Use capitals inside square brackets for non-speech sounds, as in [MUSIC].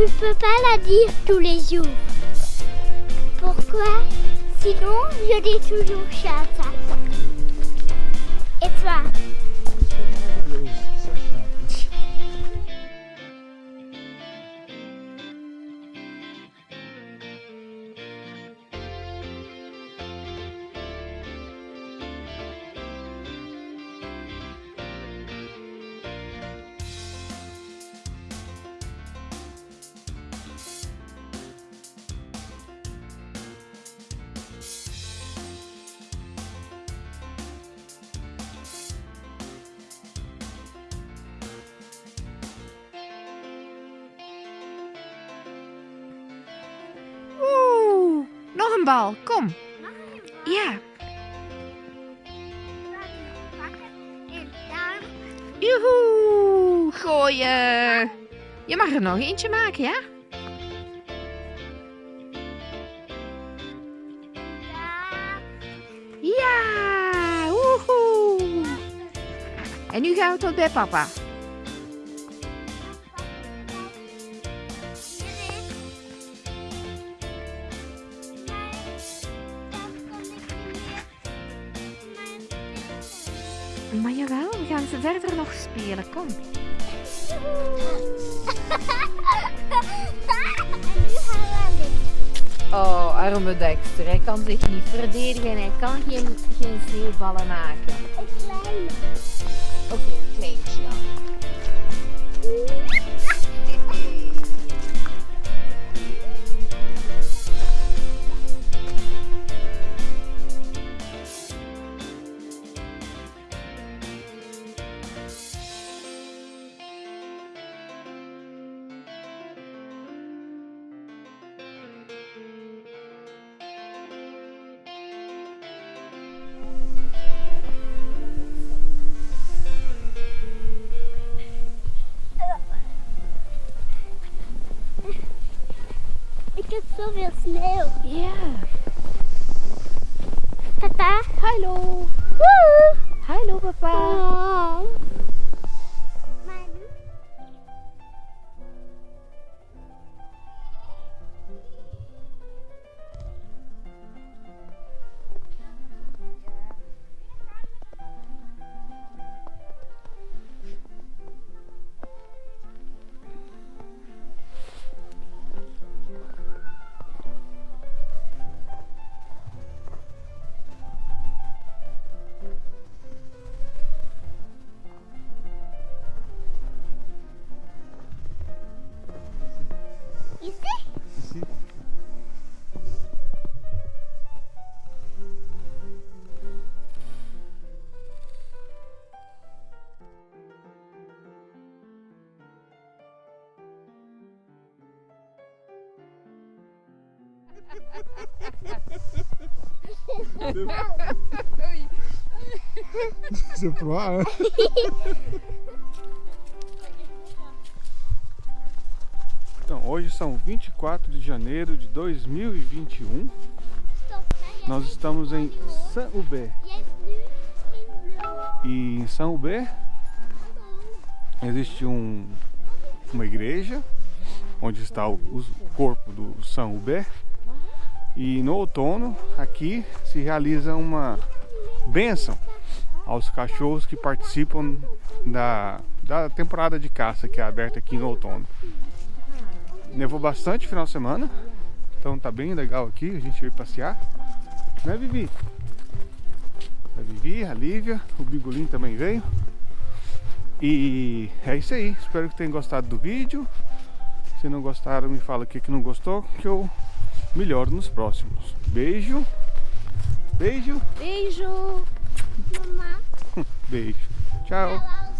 Tu peux pas la dire tous les jours. Pourquoi? Sinon, je dis toujours chata. Et toi? Nog een bal. Kom. Ja. Joehoe. Gooien. Je mag er nog eentje maken, ja? Ja. Woehoe. En nu gaan we tot bij papa. Maar jawel, we gaan ze verder nog spelen. Kom. En nu gaan we aan dit. Oh, arme Dexter. Hij kan zich niet verdedigen en hij kan geen, geen sneeuwballen maken. Een kleine. Oké, kleintje dan. Ik heb zoveel sneeuw. Ja. Papa. Hallo. Hallo papa. Oh. C'est froid, hein? Então, hoje são 24 de janeiro de 2021. Nós estamos em Saint-Hubert. E em Saint-Hubert existe um, uma igreja onde está o, o corpo do Saint-Hubert. E no outono aqui se realiza uma bênção aos cachorros que participam da, da temporada de caça que é aberta aqui no outono. Nevou bastante final de semana, então tá bem legal aqui, a gente veio passear. Né, Vivi? A Vivi, a Lívia, o Bigolim também veio. E é isso aí, espero que tenham gostado do vídeo. Se não gostaram, me fala o que, não gostou, que eu melhoro nos próximos. Beijo, beijo, Beijo. Mamá. [LAUGHS] beijo. Tchau. [LAUGHS]